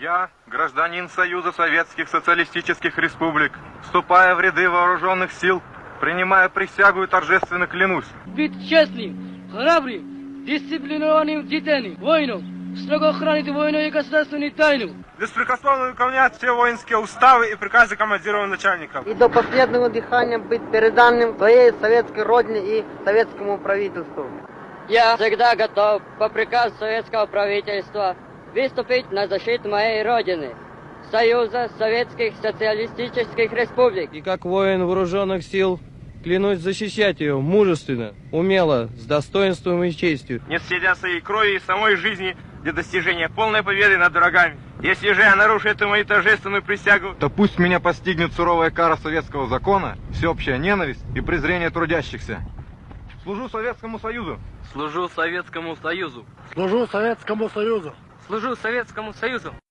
Я, гражданин Союза Советских Социалистических Республик, вступая в ряды вооруженных сил, принимая присягу и торжественно клянусь. быть честным, храбрым, дисциплинированным детьми, воином, строго хранить войну и государственную тайну. беспрекословно выполнять все воинские уставы и приказы командиров начальников. и до последнего дыхания быть переданным своей советской родине и советскому правительству. Я всегда готов по приказу советского правительства выступить на защиту моей родины, Союза Советских Социалистических Республик. И как воин вооруженных сил клянусь защищать ее мужественно, умело, с достоинством и честью. Не стыдя своей крови и самой жизни для достижения полной победы над врагами. Если же я нарушу эту мою торжественную присягу, то пусть меня постигнет суровая кара советского закона, всеобщая ненависть и презрение трудящихся. Служу Советскому Союзу. Служу Советскому Союзу. Служу Советскому Союзу. Служу Советскому Союзу.